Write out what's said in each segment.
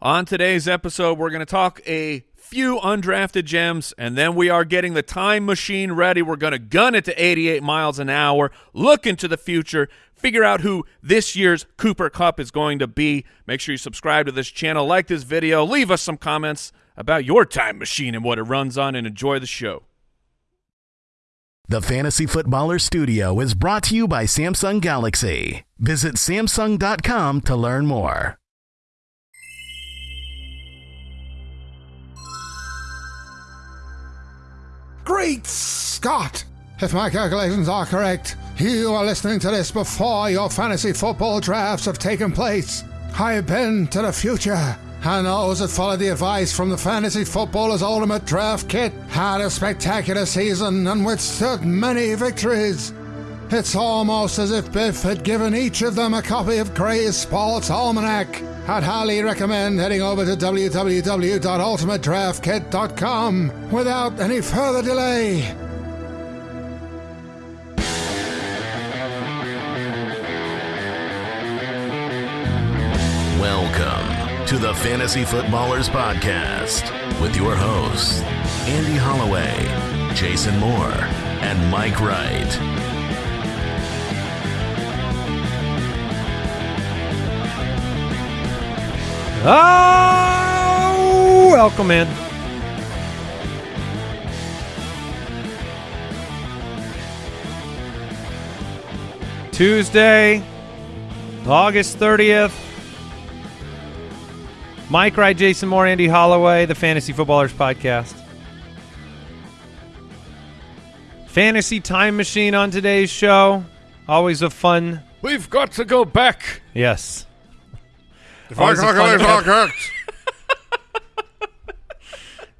On today's episode, we're going to talk a few undrafted gems, and then we are getting the time machine ready. We're going to gun it to 88 miles an hour, look into the future, figure out who this year's Cooper Kupp is going to be. Make sure you subscribe to this channel, like this video, leave us some comments about your time machine and what it runs on, and enjoy the show. The Fantasy Footballer Studio is brought to you by Samsung Galaxy. Visit Samsung.com to learn more. Great Scott! If my calculations are correct, you are listening to this before your fantasy football drafts have taken place. I've been to the future, and those that followed the advice from the Fantasy Footballer's Ultimate Draft Kit had a spectacular season and withstood many victories. It's almost as if Biff had given each of them a copy of Gray's Sports Almanac. I'd highly recommend heading over to www.ultimatedraftkit.com without any further delay. Welcome to the Fantasy Footballers Podcast with your hosts, Andy Holloway, Jason Moore, and Mike Wright. Oh, welcome in. Tuesday, August 30th. Mike Wright, Jason Moore, Andy Holloway, the Fantasy Footballers Podcast. Fantasy Time Machine on today's show. Always a fun. We've got to go back. Yes.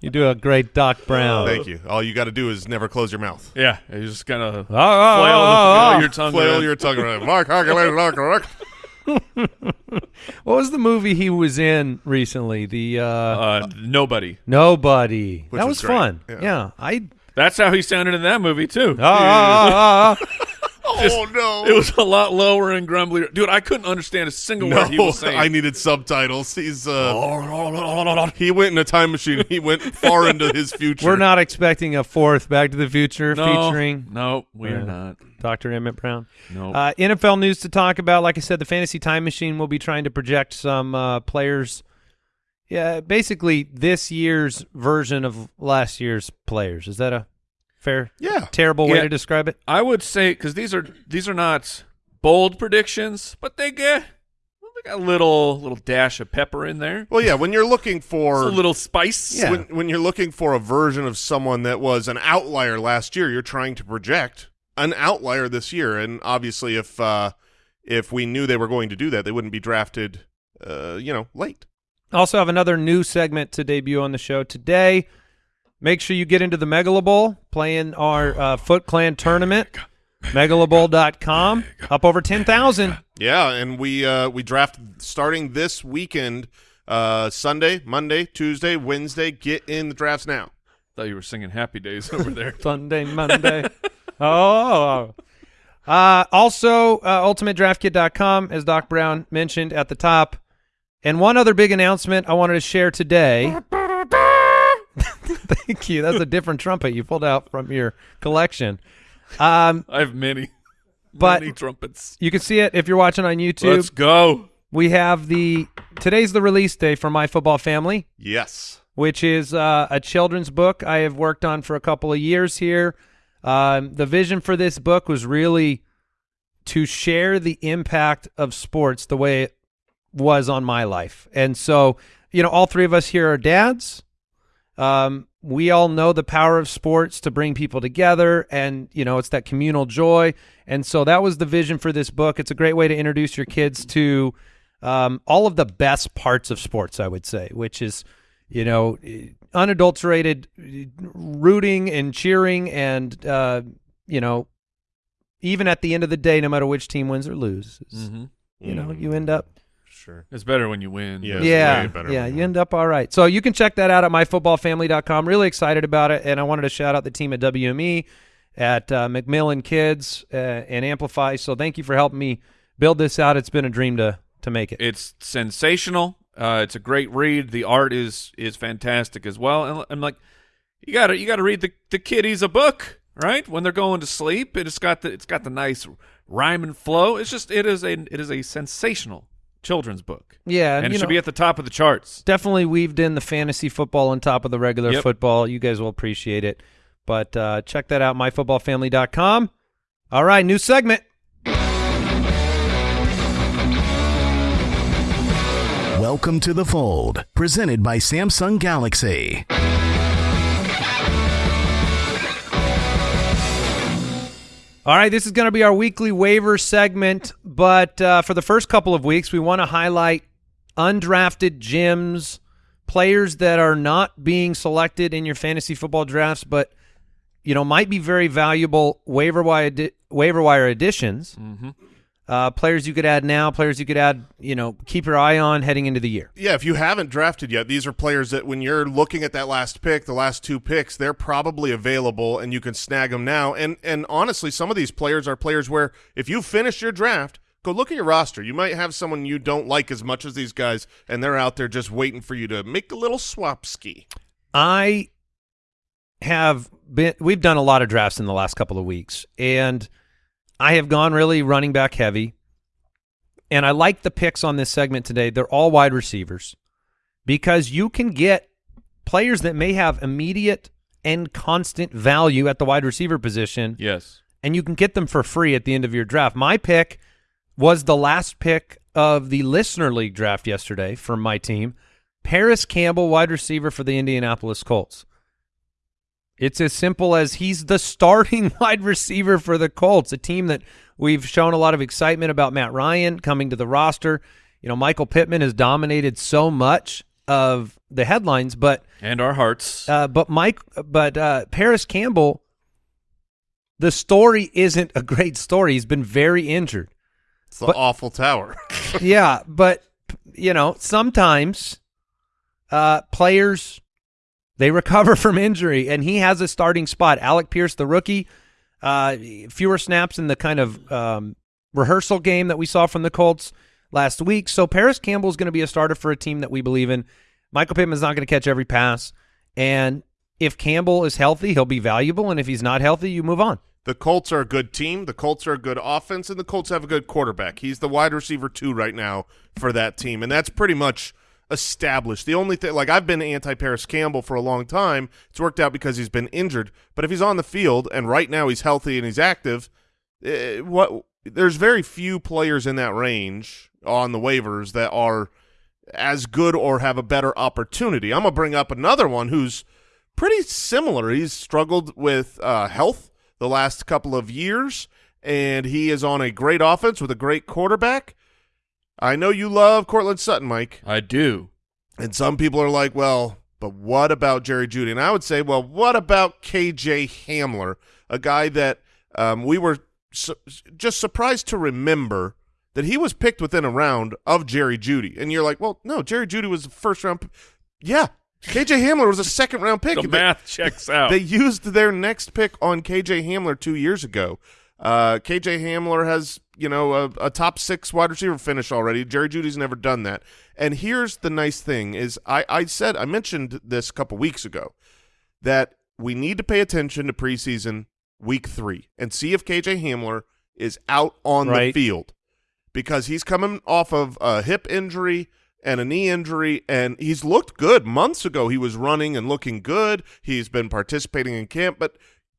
You do a great Doc Brown. Thank you. All you got to do is never close your mouth. Yeah, you just kind of Oh, oh, oh, flail, oh, oh. your ah, ah. tongue. Flail around. your tongue around. My calculations are correct. What was the movie he was in recently? The uh, Uh, nobody. Nobody. Which that was was, fun. Yeah. Yeah. I. That's how he sounded in that movie too. Oh, oh, oh, oh, Oh, no. It was a lot lower and grumblier. Dude, I couldn't understand a single no, word he was saying. I needed subtitles. He's uh, he went in a time machine. He went far into his future. We're not expecting a fourth Back to the Future no, featuring No, we're Uh, not. Dr. Emmett Brown. No. Uh, NFL news to talk about. Like I said, the Fantasy Time Machine will be trying to project some uh, players. Yeah, basically this year's version of last year's players. Is that a fair, Yeah. terrible way Yeah. to describe it? I would say because these are these are not bold predictions, but they get they got a little little dash of pepper in there. Well, yeah. When you're looking for Just a little spice. Yeah. when, when you're looking for a version of someone that was an outlier last year, you're trying to project an outlier this year. And obviously, if uh, if we knew they were going to do that, they wouldn't be drafted, uh, you know, late. Also have another new segment to debut on the show today. Make sure you get into the Megala Bowl, playing our uh, Foot Clan tournament. Megalabowl.com, up over 10,000. Yeah, and we uh, we draft starting this weekend, uh, Sunday, Monday, Tuesday, Wednesday. Get in the drafts now. Thought you were singing Happy Days over there. Sunday, Monday. oh. Uh, also, uh, ultimatedraftkit.com, as Doc Brown mentioned at the top. And one other big announcement I wanted to share today. Thank you. That's a different trumpet you pulled out from your collection. Um, I have many, But- many trumpets. you can see it if you're watching on YouTube. Let's go. We have the today's the release day for My Football Family, Yes. which is uh, a children's book I have worked on for a couple of years here. Um, the vision for this book was really to share the impact of sports the way it was on my life, and so you know, all three of us here are dads. Um, we all know the power of sports to bring people together, and you know, it's that communal joy. And so that was the vision for this book. It's a great way to introduce your kids to um, all of the best parts of sports, I would say, which is, you know, unadulterated rooting and cheering, and uh, you know, even at the end of the day, no matter which team wins or loses, Mm-hmm. you know, you end up Sure. It's better when you win. Yeah. Yeah, way better yeah, you you- end up all right. So you can check that out at myfootballfamily.com. Really excited about it, and I wanted to shout out the team at WME, at uh, Macmillan Kids, uh, and Amplify. So thank you for helping me build this out. It's been a dream to to make it. It's sensational. Uh, it's a great read. The art is is fantastic as well. And I'm like, you gotta you gotta read the the kiddies a book, right? When they're going to sleep, it's got the it's got the nice rhyme and flow. It's just it is a it is a sensational children's book. Yeah, and, and, it you should know- be at the top of the charts. definitely weaved in the fantasy football on top of the regular Yep. football. You guys will appreciate it. But uh, check that out, myfootballfamily.com. All right, new segment. Welcome to the fold, presented by Samsung Galaxy. All right, this is going to be our weekly waiver segment, but uh, for the first couple of weeks, we want to highlight undrafted gems, players that are not being selected in your fantasy football drafts, but you know might be very valuable waiver wire waiver wire additions. Uh, players you could add now, players you could add, you know, keep your eye on heading into the year. Yeah, if you haven't drafted yet, these are players that when you're looking at that last pick, the last two picks, they're probably available and you can snag them now. And and honestly, some of these players are players where if you finish your draft, go look at your roster. You might have someone you don't like as much as these guys, and they're out there just waiting for you to make a little swap ski. I have been we've done a lot of drafts in the last couple of weeks and I have gone really running back heavy. And I like the picks on this segment today. They're all wide receivers because you can get players that may have immediate and constant value at the wide receiver position Yes. and you can get them for free at the end of your draft. My pick was the last pick of the listener league draft yesterday from my team. Parris Campbell, wide receiver for the Indianapolis Colts. It's as simple as he's the starting wide receiver for the Colts, a team that we've shown a lot of excitement about Matt Ryan coming to the roster. You know, Michael Pittman has dominated so much of the headlines, but And our hearts. uh, but Mike, but uh, Parris Campbell, the story isn't a great story. He's been very injured. It's the But- awful tower. yeah, but you know sometimes uh, players they recover from injury, and he has a starting spot. Alec Pierce, the rookie, uh, fewer snaps in the kind of um, rehearsal game that we saw from the Colts last week. So Parris Campbell is going to be a starter for a team that we believe in. Michael Pittman's not going to catch every pass, and if Campbell is healthy, he'll be valuable, and if he's not healthy, you move on. The Colts are a good team. The Colts are a good offense, and the Colts have a good quarterback. He's the wide receiver two right now for that team, and that's pretty much established. The only thing, like I've been anti Parris Campbell for a long time. It's worked out because he's been injured, but if he's on the field and right now he's healthy and he's active, eh, what there's very few players in that range on the waivers that are as good or have a better opportunity. I'm gonna bring up another one who's pretty similar. He's struggled with uh, health the last couple of years, and he is on a great offense with a great quarterback. I know you love Courtland Sutton, Mike, I do. and some people are like, well, but what about Jerry Jeudy? And I would say, well, what about KJ Hamler, a guy that um, we were su- just surprised to remember that he was picked within a round of Jerry Jeudy. And you're like, well, no, Jerry Jeudy was the first round. Yeah, KJ Hamler was a second round pick. The They- math checks out. they used their next pick on KJ Hamler two years ago. Uh, KJ Hamler has, you know, a, a top six wide receiver finish already. Jerry Jeudy's never done that. And here's the nice thing is I, I said I mentioned this a couple weeks ago that we need to pay attention to preseason week three and see if KJ Hamler is out on Right. the field because he's coming off of a hip injury and a knee injury, and he's looked good. Months ago, he was running and looking good. He's been participating in camp, but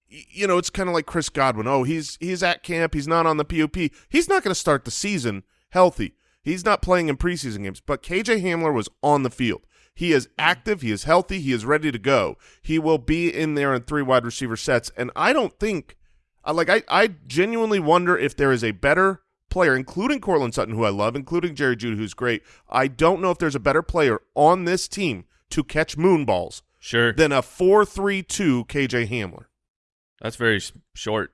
you know, it's kind of like Chris Godwin. Oh, he's he's at camp. He's not on the POP. He's not going to start the season healthy. He's not playing in preseason games. But KJ Hamler was on the field. He is mm. active. He is healthy. He is ready to go. He will be in there in three wide receiver sets. And I don't think, I like, I, I genuinely wonder if there is a better player, including Courtland Sutton, who I love, including Jerry Jeudy, who's great. I don't know if there's a better player on this team to catch moon balls sure. than a four-three-two KJ Hamler. That's very short.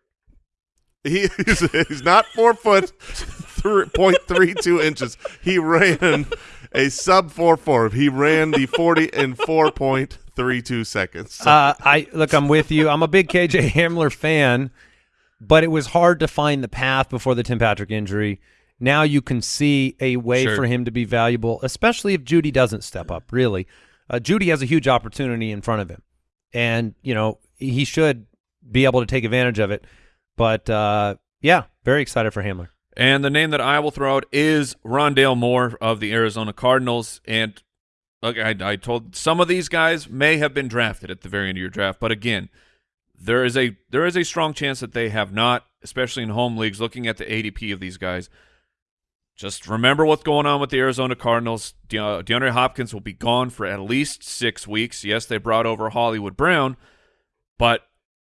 He is he's not four foot three point three two inches. He ran a sub four four. He ran the forty in four point three two seconds. Uh, I look, I'm with you. I'm a big KJ Hamler fan, but it was hard to find the path before the Tim Patrick injury. now you can see a way Sure. for him to be valuable, especially if Jeudy doesn't step up. Really, uh, Jeudy has a huge opportunity in front of him, and you know he should be able to take advantage of it. But uh, yeah, very excited for Hamler. And the name that I will throw out is Rondale Moore of the Arizona Cardinals. And I, I told some of these guys may have been drafted at the very end of your draft, but again, there is a there is a strong chance that they have not, especially in home leagues. Looking at the ADP of these guys, just remember what's going on with the Arizona Cardinals. De- uh, DeAndre Hopkins will be gone for at least six weeks. Yes, they brought over Hollywood Brown, but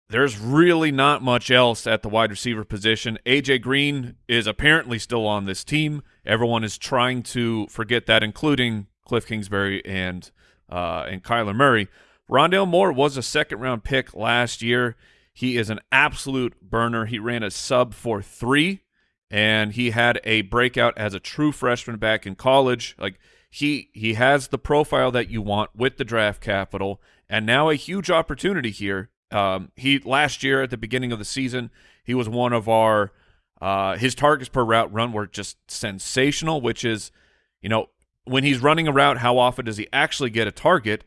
there's really not much else at the wide receiver position. AJ Green is apparently still on this team. Everyone is trying to forget that, including Cliff Kingsbury and uh, and Kyler Murray. Rondale Moore was a second round pick last year. He is an absolute burner. He ran a sub for three, and he had a breakout as a true freshman back in college. Like he he has the profile that you want with the draft capital, and now a huge opportunity here. Um, he last year at the beginning of the season, he was one of our uh, his targets per route run were just sensational, which is, you know, when he's running a route, how often does he actually get a target?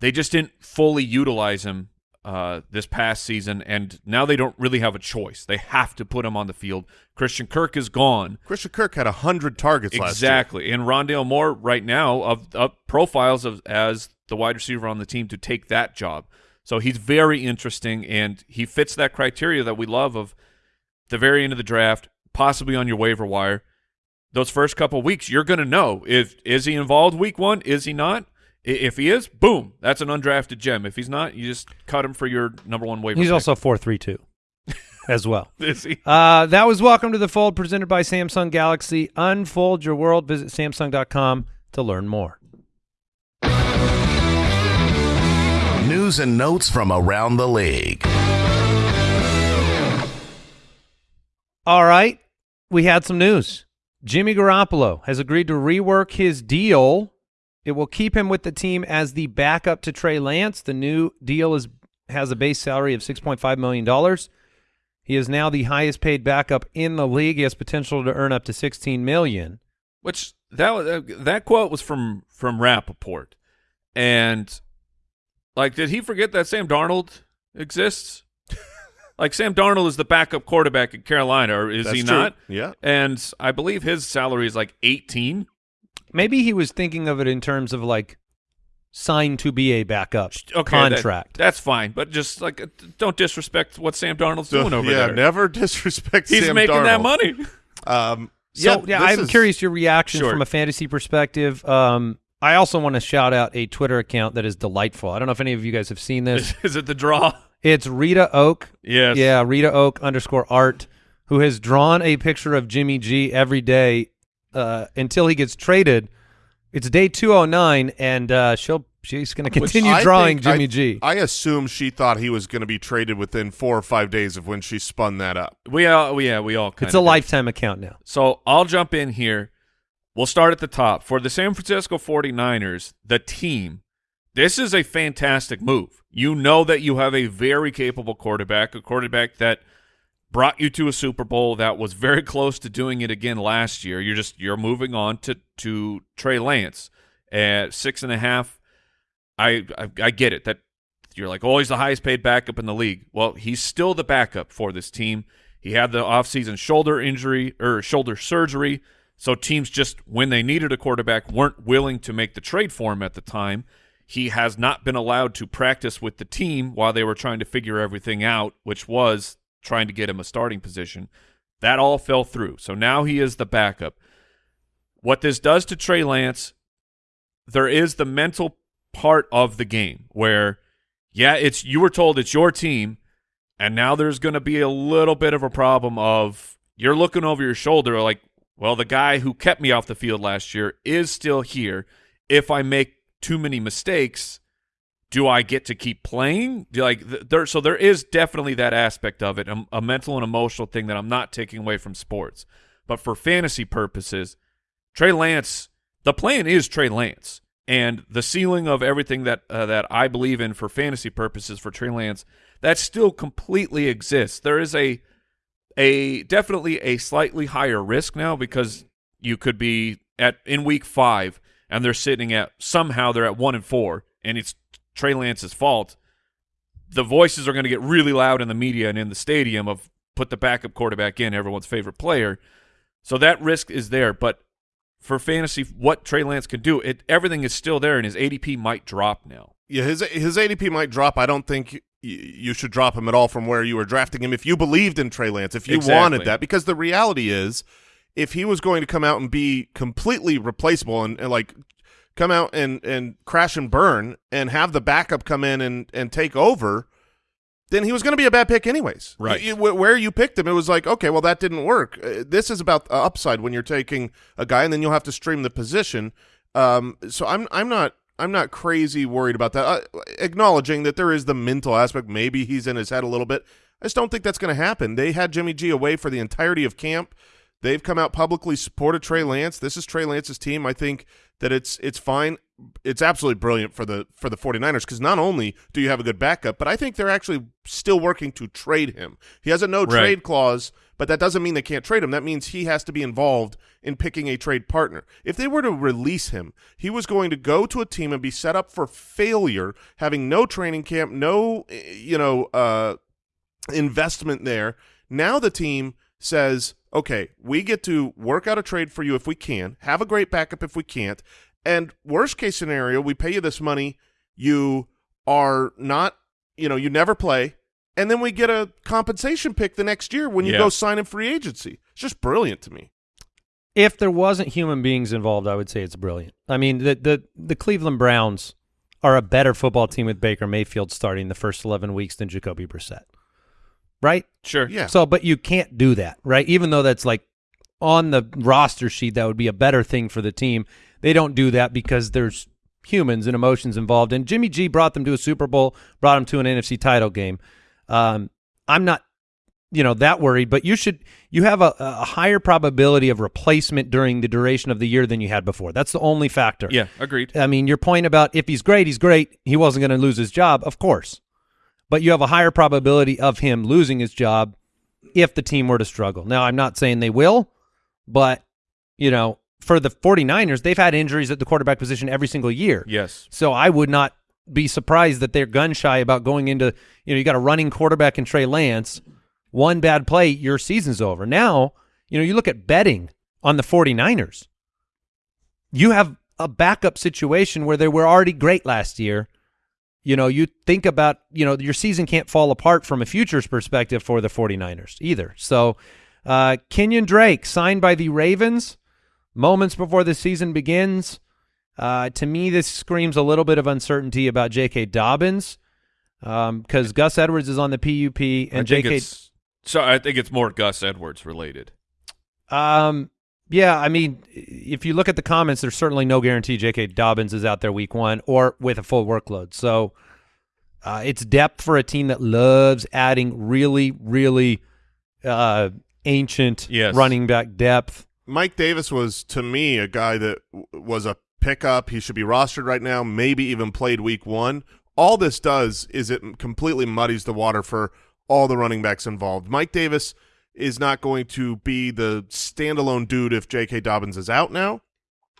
They just didn't fully utilize him uh, this past season, and now they don't really have a choice. They have to put him on the field. Christian Kirk is gone. Christian Kirk had hundred targets last year. Exactly. And Rondale Moore right now of, of profiles of as the wide receiver on the team to take that job. So he's very interesting and he fits that criteria that we love of the very end of the draft, possibly on your waiver wire. Those first couple weeks, you're going to know if is he involved week 1, is he not? If he is, boom, that's an undrafted gem. If he's not, you just cut him for your number 1 waiver. He's pick. also four three two, as well. is he? Uh, that was Welcome to the Fold presented by Samsung Galaxy. Unfold your world. Visit Samsung.com to learn more. News and notes from around the league. All right. We had some news. Jimmy Garoppolo has agreed to rework his deal. It will keep him with the team as the backup to Trey Lance. The new deal is has a base salary of $6.5 million. He is now the highest paid backup in the league. He has potential to earn up to 16 million. Which that uh, that quote was from from Rapoport, and like, did he forget that Sam Darnold exists? like, Sam Darnold is the backup quarterback in Carolina, or is That's he true. not? Yeah. And I believe his salary is like eighteen. Maybe he was thinking of it in terms of like signed to be a backup Okay, that- contract. that's fine, but just like, don't disrespect what Sam Darnold's doing over yeah, there. Yeah, never disrespect He's Sam making that money. Um, So yeah, this I'm is- curious your reaction Sure. from a fantasy perspective. Um, I also want to shout out a Twitter account that is delightful. I don't know if any of you guys have seen this. is it the draw? It's Rita Oak. Yes. Yeah, Rita Oak underscore art, who has drawn a picture of Jimmy G every day uh, until he gets traded. It's day 209, and uh, she'll she's going to continue I drawing think- Jimmy I, G. I assume she thought he was going to be traded within four or five days of when she spun that up. We all, yeah, we all. it's kinda a did. lifetime account now. So I'll jump in here. We'll start at the top. For the San Francisco 49ers, the team, this is a fantastic move. You know that you have a very capable quarterback, a quarterback that brought you to a Super Bowl that was very close to doing it again last year. You're just you're moving on to to Trey Lance at six and a half. I I, I get it that you're like, oh, he's the highest paid backup in the league. Well, he's still the backup for this team. He had the offseason shoulder injury or shoulder surgery. So teams just, when they needed a quarterback, weren't willing to make the trade for him at the time. He has not been allowed to practice with the team while they were trying to figure everything out, which was trying to get him a starting position. That all fell through. So now he is the backup. What this does to Trey Lance, there is the mental part of the game where, yeah, it's you were told it's your team, and now there's going to be a little bit of a problem of you're looking over your shoulder like, well, the guy who kept me off the field last year is still here. If I make too many mistakes, do I get to keep playing? Do, Like th- there, so there is definitely that aspect of it, a, a mental and emotional thing that I'm not taking away from sports. But for fantasy purposes, Trey Lance, the plan is Trey Lance, and the ceiling of everything that uh, that I believe in for fantasy purposes for Trey Lance, that still completely exists. There is a a definitely a slightly higher risk now because you could be at in week five and they're sitting at somehow they're at one and four and it's Trey Lance's fault. The voices are going to get really loud in the media and in the stadium of put the backup quarterback in, everyone's favorite player. So that risk is there, but for fantasy, what Trey Lance can do, it everything is still there, and his ADP might drop now. Yeah, his his ADP might drop. I don't think you should drop him at all from where you were drafting him if you believed in Trey Lance, if you Exactly. wanted that. Because the reality is, if he was going to come out and be completely replaceable and, and like come out and and crash and burn and have the backup come in and and take over, then he was going to be a bad pick anyways. Right. You- where you picked him, it was like, okay, well, that didn't work. Uh, this is about uh, upside when you're taking a guy, and then you'll have to stream the position. Um, so I'm I'm not I'm not crazy worried about that. Uh, acknowledging that there is the mental aspect. Maybe he's in his head a little bit. I just don't think that's going to happen. They had Jimmy G away for the entirety of camp. They've come out publicly supported Trey Lance. This is Trey Lance's team. I think that it's it's fine. It's absolutely brilliant for the for the 49ers because not only do you have a good backup, but I think they're actually still working to trade him. He has a no Right. trade clause, but that doesn't mean they can't trade him. That means he has to be involved in picking a trade partner. If they were to release him, he was going to go to a team and be set up for failure, having no training camp, no eh, you know uh, investment there. Now the team says, okay, we get to work out a trade for you if we can, have a great backup if we can't, and worst case scenario, we pay you this money, you are not, you know, you never play, and then we get a compensation pick the next year when you Yeah. go sign in free agency. It's just brilliant to me. If there wasn't human beings involved, I would say it's brilliant. I mean, the the the Cleveland Browns are a better football team with Baker Mayfield starting the first 11 weeks than Jacoby Brissett. Right? Sure. Yeah. So, but you can't do that, right? Even though that's like on the roster sheet, that would be a better thing for the team. They don't do that because there's humans and emotions involved. And Jimmy G brought them to a Super Bowl, brought them to an NFC title game. Um, I'm not, you know, that worried, but you should, you have a, a higher probability of replacement during the duration of the year than you had before. That's the only factor. Yeah, agreed. I mean, your point about if he's great, he's great. He wasn't going to lose his job, of course. But you have a higher probability of him losing his job if the team were to struggle. Now, I'm not saying they will, but, you know, for the 49ers, they've had injuries at the quarterback position every single year. Yes. So I would not be surprised that they're gun shy about going into, you know, you got a running quarterback in Trey Lance. One bad play, your season's over. Now, you know, you look at betting on the 49ers. You have a backup situation where they were already great last year. You know, you think about, you know, your season can't fall apart from a futures perspective for the 49ers either. So, uh, Kenyan Drake signed by the Ravens moments before the season begins. Uh, to me, this screams a little bit of uncertainty about J.K. Dobbins because Gus Edwards is on the PUP and J.K. it's so I think it's more Gus Edwards related. Um, yeah, I mean, if you look at the comments, there's certainly no guarantee J.K. Dobbins is out there week one or with a full workload. So uh, it's depth for a team that loves adding really, really uh, ancient Yes. running back depth. Mike Davis was to me a guy that w- was a pickup. He should be rostered right now, maybe even played week one. All this does is it completely muddies the water for all the running backs involved. Mike Davis is not going to be the standalone dude if J.K. Dobbins is out now.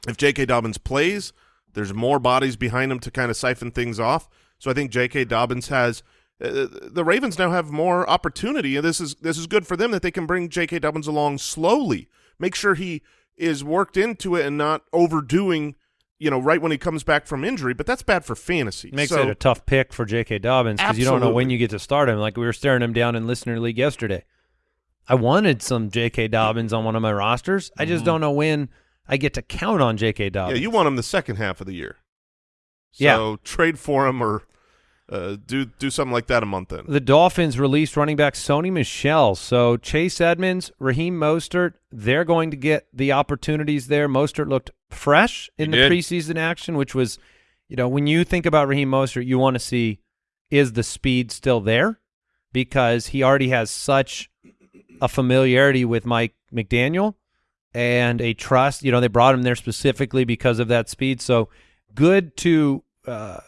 If J.K. Dobbins plays, there's more bodies behind him to kind of siphon things off. So I think J.K. Dobbins has uh, the Ravens now have more opportunity, and this is this is good for them that they can bring J.K. Dobbins along slowly. Make sure he is worked into it and not overdoing, you know, right when he comes back from injury. But that's bad for fantasy. Makes so, it a tough pick for J.K. Dobbins because you don't know when you get to start him. Like we were staring him down in listener league yesterday. I wanted some J.K. Dobbins on one of my rosters. I just mm-hmm. don't know when I get to count on J.K. Dobbins. yeah, you want him the second half of the year. So Yeah. trade for him or uh, do do something like that a month in. The Dolphins released running back Sony Michel. So Chase Edmonds, Raheem Mostert, they're going to get the opportunities there. Mostert looked fresh in He the did. preseason action, which was, you know, when you think about Raheem Mostert, you want to see is the speed still there because he already has such a familiarity with Mike McDaniel and a trust. You know, they brought him there specifically because of that speed. So good to uh,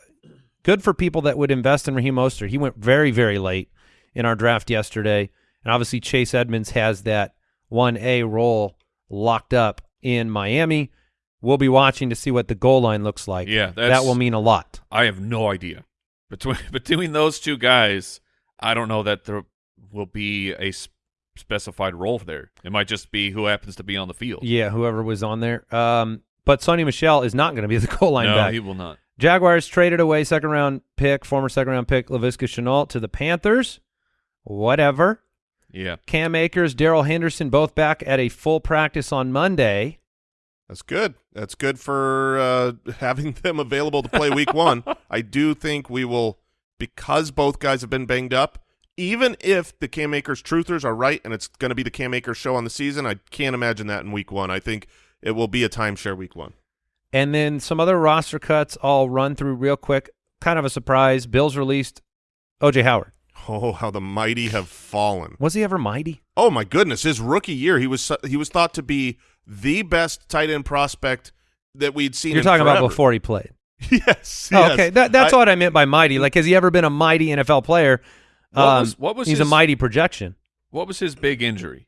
good for people that would invest in Raheem Mostert. He went very, very late in our draft yesterday. and obviously Chase Edmonds has that one A role locked up in Miami. We'll be watching to see what the goal line looks like. Yeah, that will mean a lot. I have no idea between between those two guys. I don't know that there will be a specified role there. It might just be who happens to be on the field. Yeah, whoever was on there. Um, but Sony Michel is not going to be the goal line no, back. he will not. Jaguars traded away second round pick, former second round pick Laviska Shenault to the Panthers. Whatever. Yeah, Cam Akers, Darrell Henderson, both back at a full practice on Monday. That's good. That's good for uh, having them available to play week one. I do think we will, because both guys have been banged up, even if the Cam Akers truthers are right and it's going to be the Cam Akers show on the season, I can't imagine that in week one. I think it will be a timeshare week one. And then some other roster cuts I'll run through real quick. Kind of a surprise. Bills released OJ Howard. Oh, how the mighty have fallen. Was he ever mighty? Oh my goodness, his rookie year, he was he was thought to be the best tight end prospect that we'd seen. You're in talking about before he played. yes, Oh, yes. okay, that, that's I- what I meant by mighty. Like, has he ever been a mighty NFL player? What Um, was- what was he's a mighty projection. what was his big injury?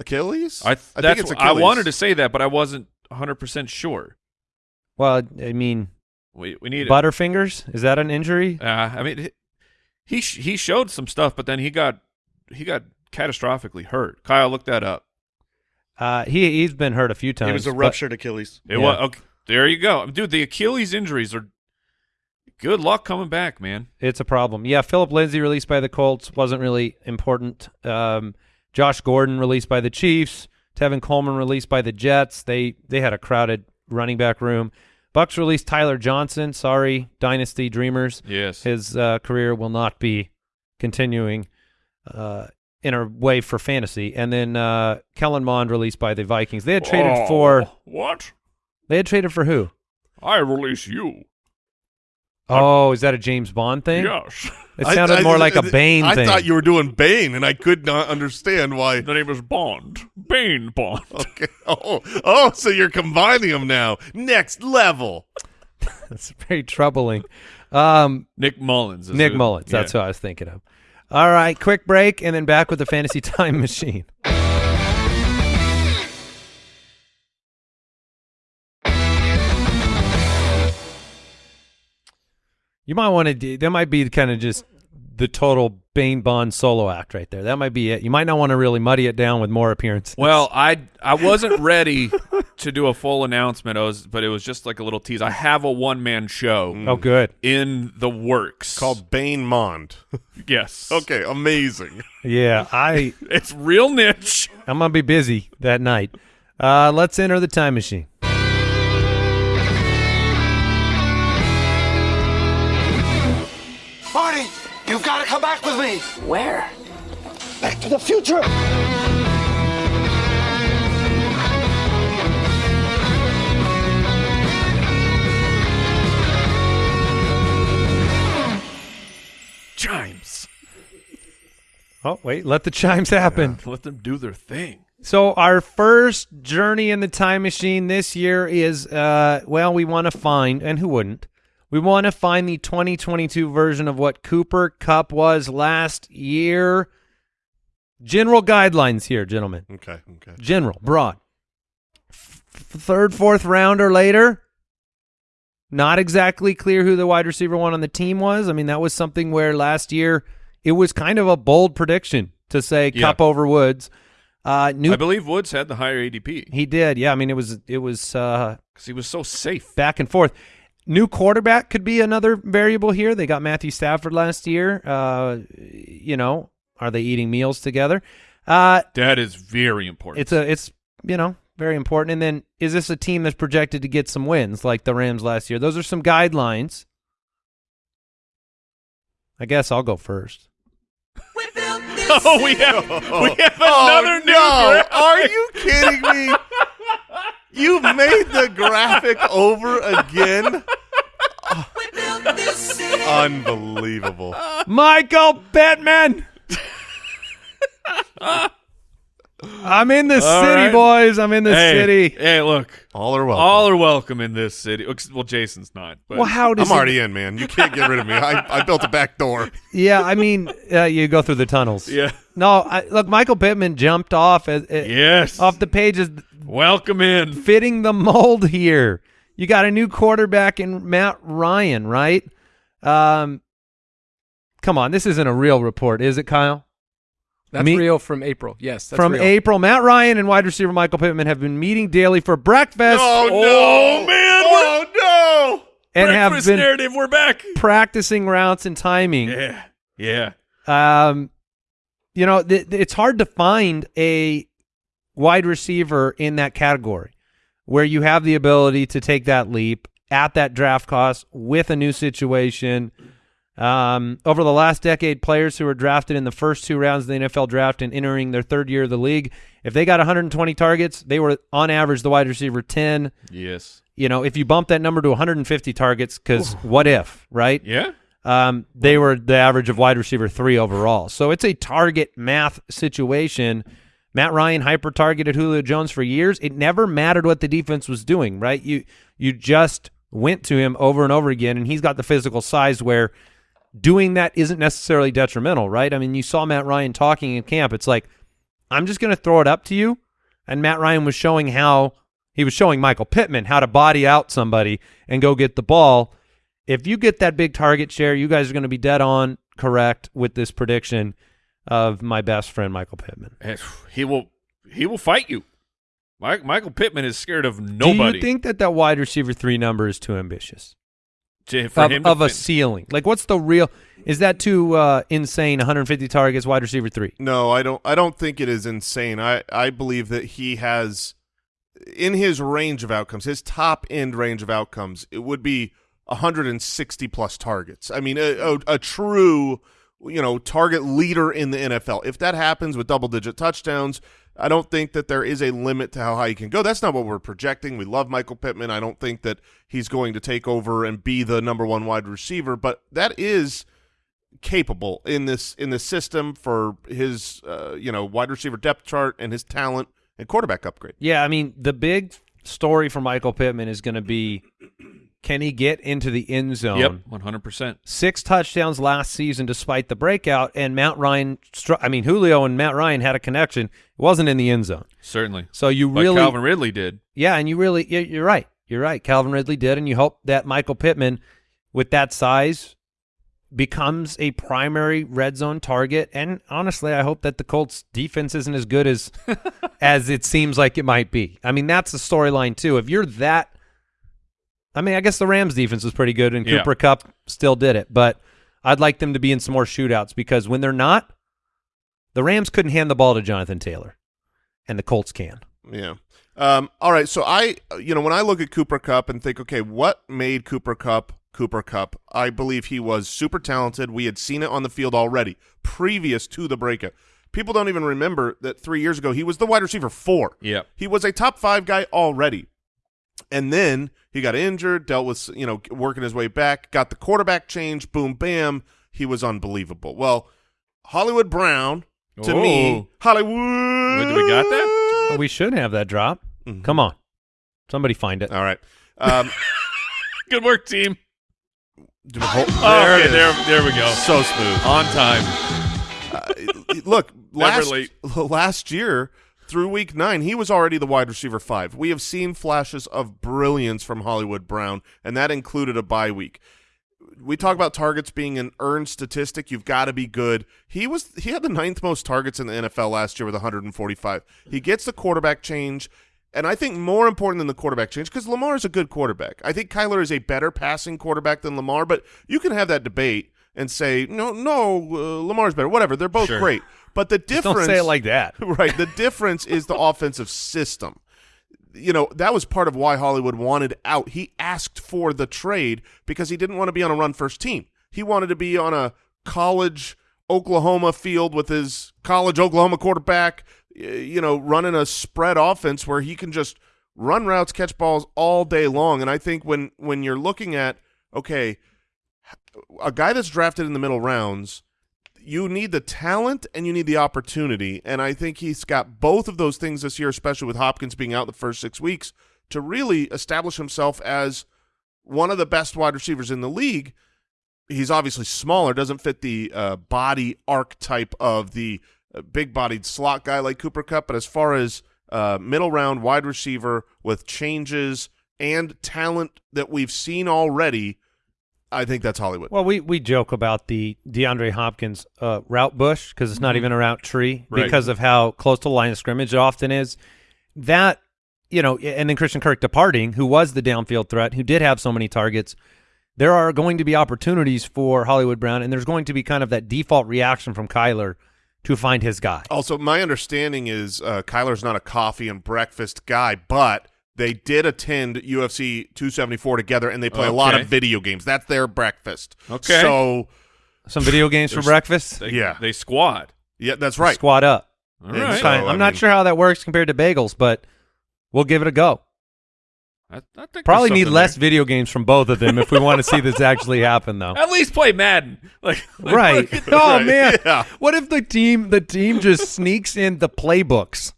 Achilles. I th- I think it's what- I wanted to say that, but I wasn't 100 percent sure. Well, I mean, We we need. Butterfingers is that an injury? Uh, I mean, he sh- he showed some stuff, but then he got he got catastrophically hurt. Kyle, look that up. Uh, he he's been hurt a few times. It was a but- ruptured Achilles. It Yeah. was okay, there. You go, dude. The Achilles injuries are good luck coming back, man. It's a problem. Yeah, Phillip Lindsay released by the Colts wasn't really important. Um, Josh Gordon released by the Chiefs. Tevin Coleman released by the Jets. They they had a crowded running back room. Bucks released Tyler Johnson. Sorry, Dynasty Dreamers. Yes, His uh, career will not be continuing uh, in a way for fantasy. And then uh, Kellen Mond released by the Vikings. They had traded Oh, for what? they had traded for who? I release you. Oh, is that a James Bond thing? Yes, It sounded I- more like a Bane thing. I thing. thought you were doing Bane, and I could not understand why. the name is Bond. Bane Bond. Okay. Oh, oh, so you're combining them now. Next level. That's very troubling. Um, Nick Mullens. is Nick who- Mullens. That's yeah. what I was thinking of. All right, quick break, and then back with the fantasy time machine. You might want to. do That might be kind of just the total Bane Bond solo act right there. That might be it. You might not want to really muddy it down with more appearances. Well, I I wasn't ready to do a full announcement, I was, but it was just like a little tease. I have a one man show oh, good. in the works. Called Bane Mond. yes. okay, amazing. Yeah, I It's real niche. I'm gonna be busy that night. Uh, let's enter the time machine. Come back with me. Where? Back to the future. Chimes. Oh wait, let the chimes happen. Let them do their thing. So our first journey in the time machine this year is uh well we want to find and who wouldn't we want to find the 2022 version of what Cooper Kupp was last year. General guidelines here, gentlemen. Okay, okay. General, broad. F- third, fourth round or later. Not exactly clear who the wide receiver one on the team was. I mean, that was something where last year it was kind of a bold prediction to say Yeah. Kupp over Woods. Uh, new I believe Woods had the higher ADP he did, yeah. I mean, it was it was uh, because he was so safe. back and forth. New quarterback could be another variable here. They got Matthew Stafford last year. Uh, you know, are they eating meals together? Uh, That is very important. it's a it's you know very important. And then is this a team that's projected to get some wins like the Rams last year? Those are some guidelines. I guess I'll go first. oh, we have we have Oh, another new. no. Are you kidding me? You made the graphic over again? Unbelievable. I'm in the All city, right. boys. I'm in the hey, city. Hey, look. All are welcome. All are welcome in this city. Well, Jason's not. But Well, how does I'm it- already in, man. You can't get rid of me. I, I built a back door. Yeah, I mean, uh, you go through the tunnels. Yeah. No, I, look, Michael Pittman jumped off as, as- Yes. off the pages, Welcome in. fitting the mold here. You got a new quarterback in Matt Ryan, right? Um, come on, this isn't a real report, is it, Kyle? That's Me- real from April. Yes, that's From real. April, Matt Ryan and wide receiver Michael Pittman have been meeting daily for breakfast Oh, Oh, no. man. Oh, no. and have Breakfast been narrative. We're back. practicing routes and timing. Yeah. Yeah. Um, you know, th- th- it's hard to find a wide receiver in that category where you have the ability to take that leap at that draft cost with a new situation. Um, over the last decade, players who were drafted in the first two rounds of the NFL draft and entering their third year of the league, if they got 120 targets, they were on average the wide receiver 10. Yes. You know, if you bump that number to 150 targets, because what if, right? Yeah. um, they were the average of wide receiver three overall. So it's a target math situation. Matt Ryan hyper targeted Julio Jones for years. It never mattered what the defense was doing, right? You you just went to him over and over again, and he's got the physical size where doing that isn't necessarily detrimental, right? I mean, you saw Matt Ryan talking in camp. It's like, I'm just going to throw it up to you. And Matt Ryan was showing how he was showing Michael Pittman how to body out somebody and go get the ball. If you get that big target share, you guys are going to be dead on correct with this prediction of my best friend Michael Pittman. He will. He will fight you. Mike, Michael Pittman is scared of nobody. Do you think that that wide receiver three number is too ambitious To- for of, him to of a ceiling? Like, what's the real? Is that too uh, insane? 150 targets, wide receiver three. No, I don't. I don't think it is insane. I I believe that he has in his range of outcomes, his top end range of outcomes, it would be 160 plus targets. I mean, a, a, a true you know target leader in the NFL. If that happens with double digit touchdowns. I don't think that there is a limit to how high he can go. That's not what we're projecting. We love Michael Pittman. I don't think that he's going to take over and be the number one wide receiver, but that is capable in this in this system for his uh, you know wide receiver depth chart and his talent and quarterback upgrade. Yeah, I mean, the big story for Michael Pittman is going to be can he get into the end zone? Yep. One hundred percent. Six touchdowns last season despite the breakout, and Matt Ryan, I mean, Julio and Matt Ryan had a connection. It wasn't in the end zone. Certainly. So you But really, Calvin Ridley did. yeah, and you really, you're right. You're right. Calvin Ridley did, and you hope that Michael Pittman, with that size, becomes a primary red zone target. And honestly, I hope that the Colts defense isn't as good as as it seems like it might be. I mean, that's the storyline too. If you're that, I mean, I guess the Rams defense was pretty good, and Yeah. Cooper Kupp still did it. But I'd like them to be in some more shootouts because when they're not, the Rams couldn't hand the ball to Jonathan Taylor, and the Colts can. Yeah. Um, all right. So I, you know, when I look at Cooper Kupp and think, okay, what made Cooper Kupp Cooper Kupp? I believe he was super talented. We had seen it on the field already previous to the breakout. People don't even remember that three years ago he was the wide receiver four. Yeah. He was a top five guy already. And then he got injured, dealt with, you know, working his way back, got the quarterback change, boom, bam. He was unbelievable. Well, Hollywood Brown, to Oh. me, Hollywood. Wait, do we got that? We should have that drop. Mhm. Come on, somebody find it. All right. Um, Good work, team. do- hold- Oh, there it okay, there, there we go. So smooth. On time. Uh, look, Never last, last year through week nine, he was already the wide receiver five. We have seen flashes of brilliance from Hollywood Brown, and that included a bye week. We talk about targets being an earned statistic. You've got to be good. He was he had the ninth most targets in the NFL last year with 145. He gets the quarterback change. And I think more important than the quarterback change, because Lamar is a good quarterback. I think Kyler is a better passing quarterback than Lamar, but you can have that debate and say, no, no, uh, Lamar's better. Whatever. They're both Sure. great. But the Just difference don't say it like that. right. The difference is the offensive system. You know, that was part of why Hollywood wanted out. He asked for the trade because he didn't want to be on a run first team. He wanted to be on a college Oklahoma field with his college Oklahoma quarterback, you know, running a spread offense where he can just run routes, catch balls all day long. And I think when when you're looking at okay, a guy that's drafted in the middle rounds, you need the talent and you need the opportunity, and I think he's got both of those things this year, especially with Hopkins being out the first six weeks, to really establish himself as one of the best wide receivers in the league. He's obviously smaller, doesn't fit the uh, body archetype of the uh, big-bodied slot guy like Cooper Kupp, but as far as uh, middle round wide receiver with changes and talent that we've seen already, I think that's Hollywood. Well, we, we joke about the DeAndre Hopkins uh, route bush because it's not even a route tree Right. because of how close to the line of scrimmage it often is. That, you know, and then Christian Kirk departing, who was the downfield threat, who did have so many targets. There are going to be opportunities for Hollywood Brown, and there's going to be kind of that default reaction from Kyler to find his guy. Also, my understanding is uh, Kyler's not a coffee and breakfast guy, but they did attend UFC 274 together, and they play a lot of video games. That's their breakfast. Okay. So, Some video games for breakfast. They, Yeah. they squad. yeah, that's right. Squat up. All And right. so- Fine. I I'm not mean- sure how that works compared to bagels, but we'll give it a go. I, I think Probably need less there. video games from both of them if we want to see this actually happen, though. At least play Madden. Like, like right. Oh Right. man. Yeah. What if the team the team just sneaks in the playbooks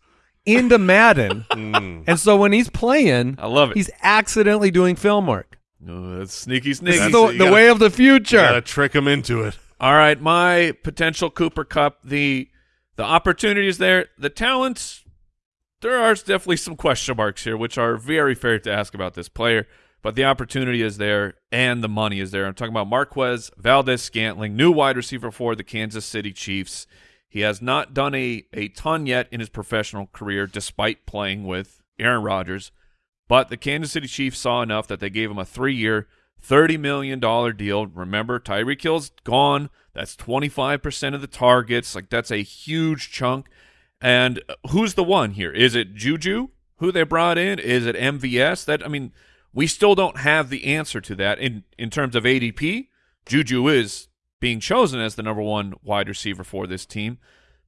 into Madden, Mm. and so when he's playing, I love it. he's accidentally doing film work. Oh, that's sneaky, This sneaky. is That's the, it. You the gotta- way of the future. Got to trick him into it. All right, my potential Cooper Kupp. The the opportunities there, the talents. There are definitely some question marks here, which are very fair to ask about this player. But the opportunity is there, and the money is there. I'm talking about Marquez Valdes-Scantling, new wide receiver for the Kansas City Chiefs. He has not done a, a ton yet in his professional career, despite playing with Aaron Rodgers. But the Kansas City Chiefs saw enough that they gave him a three-year, $30 million deal. Remember, Tyreek Hill's gone. That's 25% of the targets. Like, that's a huge chunk. And uh, who's the one here? Is it Juju, who they brought in? Is it MVS? That I mean, we still don't have the answer to that. In, in terms of ADP, Juju is being chosen as the number one wide receiver for this team.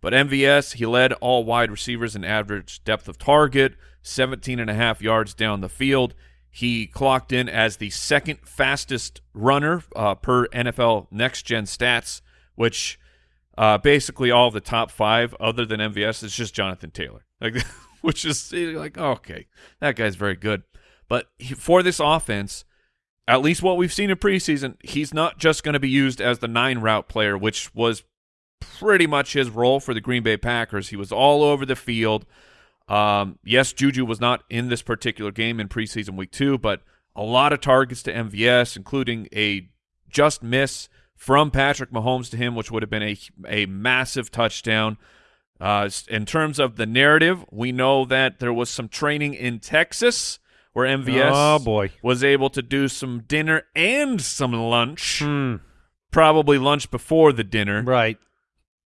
But MVS, he led all wide receivers in average depth of target, 17 and a half yards down the field. He clocked in as the second fastest runner uh, per NFL Next Gen Stats, which uh, basically all of the top five, other than MVS, is just Jonathan Taylor. Like, which is like, okay, that guy's very good. But he, for this offense, at least what we've seen in preseason, he's not just going to be used as the nine route player, which was pretty much his role for the Green Bay Packers. He was all over the field. Um, yes, Juju was not in this particular game in preseason week two, but a lot of targets to MVS, including a just miss from Patrick Mahomes to him, which would have been a a massive touchdown. Uh, in terms of the narrative, we know that there was some training in Texas where MVS Oh, boy. was able to do some dinner and some lunch. Hmm. Probably lunch before the dinner Right.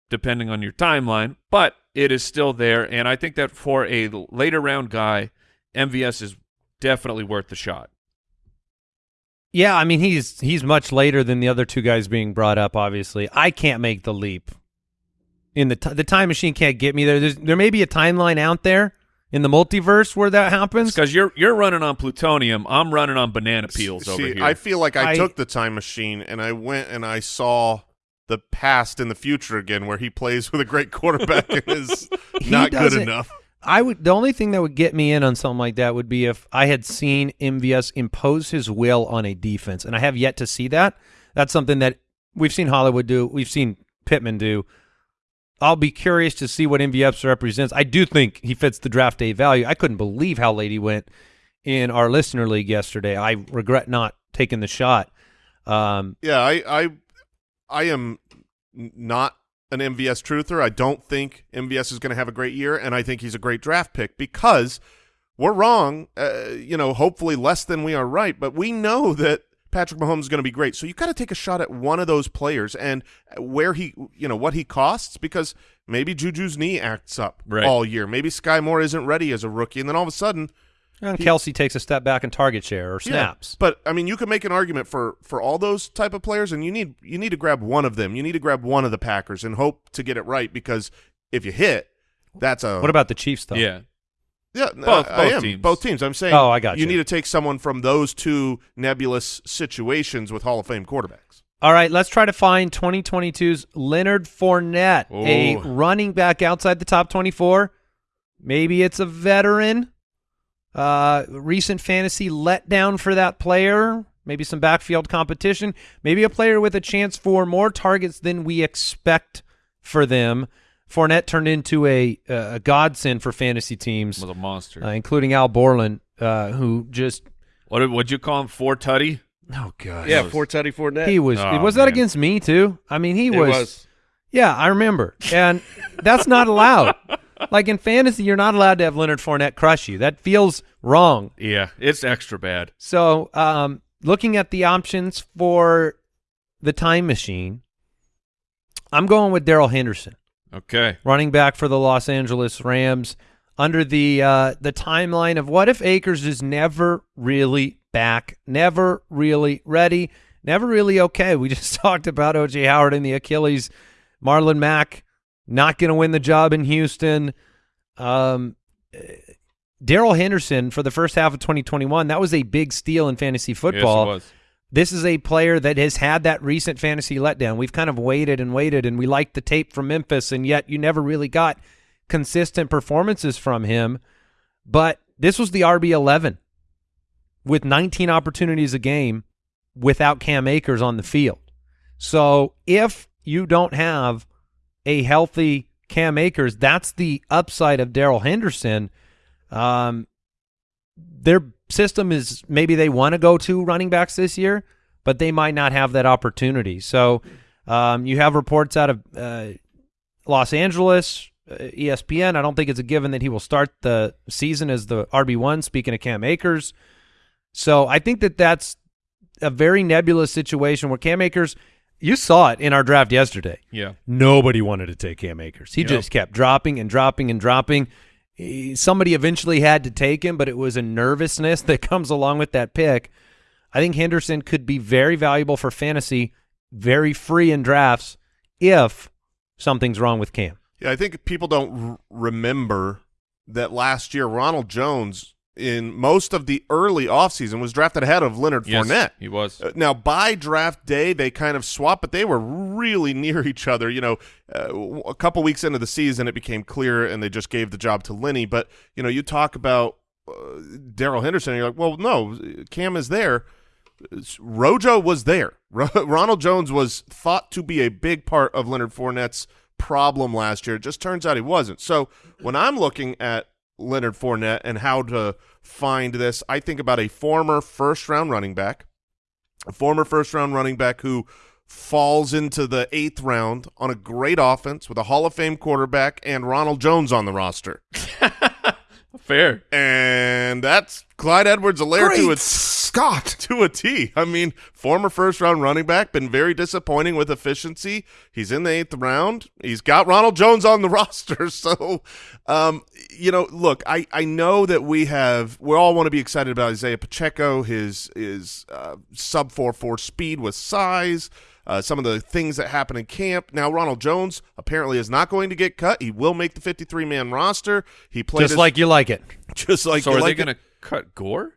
depending on your timeline, but it is still there. And I think that for a later round guy, MVS is definitely worth the shot. Yeah, I mean he's he's much later than the other two guys being brought up. Obviously, I can't make the leap. In the t- the time machine can't get me there. There's, there may be a timeline out there in the multiverse where that happens. Because you're you're running on plutonium, I'm running on banana peels over here. I feel like I, I- took the time machine and I went and I saw the past and the future again, where he plays with a great quarterback and is He not good enough. I would the only thing that would get me in on something like that would be if I had seen MVS impose his will on a defense, and I have yet to see that. That's something that we've seen Hollywood do, we've seen Pittman do. I'll be curious to see what MVS represents. I do think he fits the draft day value. I couldn't believe how late he went in our listener league yesterday. I regret not taking the shot. Um, Yeah, I, I, I am not an MVS truther. I don't think MVS is going to have a great year, and I think he's a great draft pick because we're wrong. Uh, you know, hopefully less than we are right, but we know that Patrick Mahomes is going to be great. So you've got to take a shot at one of those players and where he, you know, what he costs because maybe Juju's knee acts up Right. all year. Maybe Sky Moore isn't ready as a rookie, and then all of a sudden and Kelce takes a step back in target share or snaps. yeah, but I mean, you can make an argument for for all those type of players, and you need you need to grab one of them. You need to grab one of the Packers and hope to get it right because if you hit, that's a What about the Chiefs though? yeah. Yeah. both- I, I am teams. both teams. I'm saying. Oh, I got You you. need to take someone from those two nebulous situations with Hall of Fame quarterbacks. All right, let's try to find 2022's Leonard Fournette, a running back outside the top 24. Maybe it's a veteran. Uh, recent fantasy letdown for that player. Maybe some backfield competition. Maybe a player with a chance for more targets than we expect for them. Fournette turned into a, a godsend for fantasy teams, Was a monster. uh, including Al Borland, uh, who just what did would you call him? Four tutty. oh god, Yeah, for Teddy Fournette. he was. Oh, was that against me too? I mean, he It was, was. Yeah, I remember, and that's not allowed. Like in fantasy, you're not allowed to have Leonard Fournette crush you. That feels wrong. Yeah, it's extra bad. So, um, looking at the options for the time machine, I'm going with Darrell Henderson, Okay. running back for the Los Angeles Rams. Under the uh, the timeline of what if Akers is never really back, never really ready, never really okay. We just talked about OJ Howard and the Achilles, Marlon Mack not going to win the job in Houston. Um, Darrell Henderson for the first half of 2021, that was a big steal in fantasy football. Yes, it was. This is a player that has had that recent fantasy letdown. We've kind of waited and waited, and we liked the tape from Memphis, and yet you never really got consistent performances from him. But this was the RB11 with 19 opportunities a game without Cam Akers on the field. So if you don't have a healthy Cam Akers, that's the upside of Darrell Henderson. Um, their system is maybe they want to go to running backs this year, but they might not have that opportunity. So um, you have reports out of uh, Los Angeles, uh, ESPN. I don't think it's a given that he will start the season as the RB one. Speaking of Cam Akers, so I think that that's a very nebulous situation where Cam Akers. You saw it in our draft yesterday. Yeah. Nobody wanted to take Cam Akers. He Yep. just kept dropping and dropping and dropping. He- Somebody eventually had to take him, but it was a nervousness that comes along with that pick. I think Henderson could be very valuable for fantasy, very free in drafts if something's wrong with Cam. Yeah, I think people don't remember that last year Ronald Jones in most of the early offseason was drafted ahead of Leonard Yes, Fournette. he was. Uh, now, by draft day, they kind of swapped, but they were really near each other. You know, uh, a couple weeks into the season, it became clear, and they just gave the job to Lenny. But you know, you talk about uh, Darrell Henderson, and you're like, well, no, Cam is there. Rojo was there. Ro- Ronald Jones was thought to be a big part of Leonard Fournette's problem last year. It just turns out he wasn't. So when I'm looking at Leonard Fournette and how to find this, I think about a former first round running back, a former first round running back who falls into the eighth round on a great offense with a Hall of Fame quarterback and Ronald Jones on the roster. Fair. And that's Clyde Edwards-Helaire to Great a Scott! to a T. I mean, former first round running back, been very disappointing with efficiency. He's in the eighth round. He's got Ronald Jones on the roster. So, um, you know, look, I, I know that we have, we all want to be excited about Isaiah Pacheco, his, his uh, sub 4 4 speed with size. Uh, some of the things that happen in camp. Now, Ronald Jones apparently is not going to get cut. He will make the 53 man roster. He played Just his- like you like it. just like so you are like they going to cut Gore?